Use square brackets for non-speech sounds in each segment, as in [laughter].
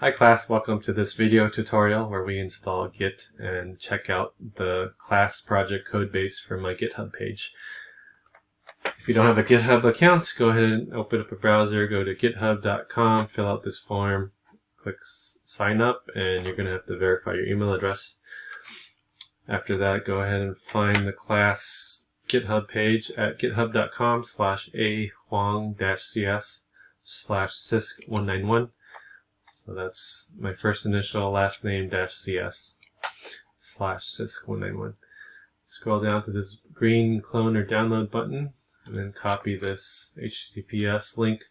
Hi class, welcome to this video tutorial where we install Git and check out the class project code base from my GitHub page. If you don't have a GitHub account, go ahead and open up a browser, go to github.com, fill out this form, click sign up, and you're going to have to verify your email address. After that, go ahead and find the class GitHub page at github.com slash a huang-cs slash cisc191 so that's my first initial last name dash cs slash cisc191. Scroll down to this green clone or download button and then copy this HTTPS link.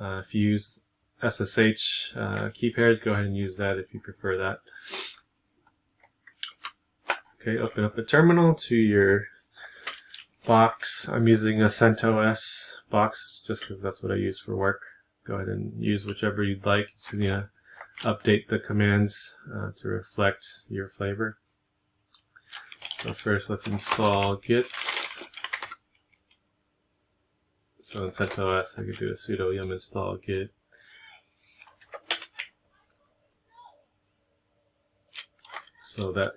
Uh, if you use SSH uh, key pairs, go ahead and use that if you prefer that. Okay, open up a terminal to your box. I'm using a CentOS box just because that's what I use for work go ahead and use whichever you'd like to you know, update the commands uh, to reflect your flavor. So first let's install git. So in CentOS I could do a sudo yum install git. So that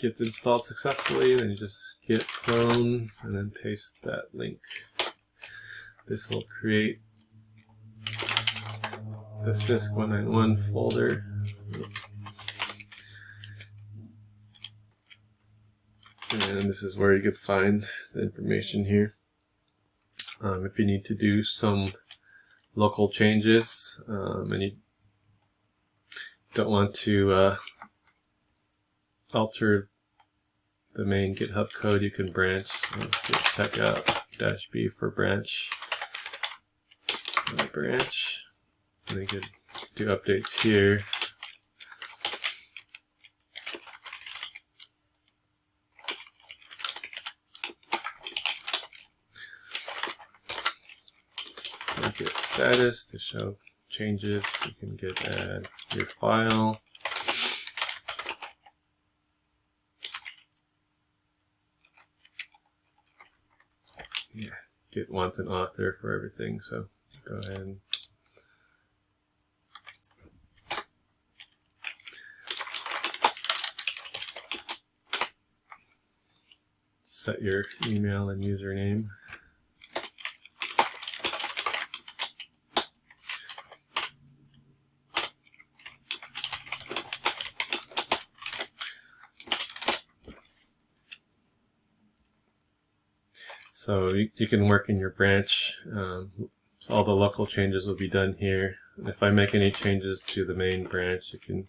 gets installed successfully, then you just git clone and then paste that link. This will create the CISC 191 folder. And this is where you could find the information here. Um, if you need to do some local changes um, and you don't want to uh, alter the main GitHub code, you can branch. So check out dash B for branch my branch. And I could do updates here. git status to show changes. You can git add your file. Yeah, Git wants an author for everything, so go ahead set your email and username. So you, you, can work in your branch um, so all the local changes will be done here. If I make any changes to the main branch, you can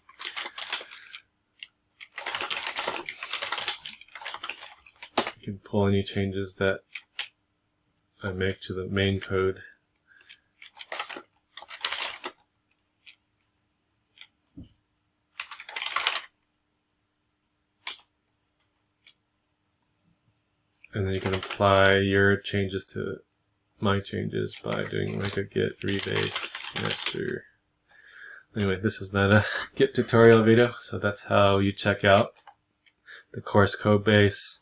you can pull any changes that I make to the main code. And then you can apply your changes to my changes by doing like a git rebase master. Anyway, this is not a [laughs] git tutorial video, so that's how you check out the course code base,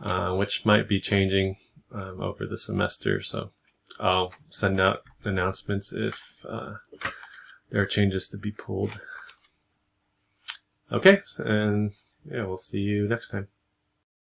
uh, which might be changing um, over the semester. So I'll send out announcements if uh, there are changes to be pulled. Okay, and yeah, we'll see you next time.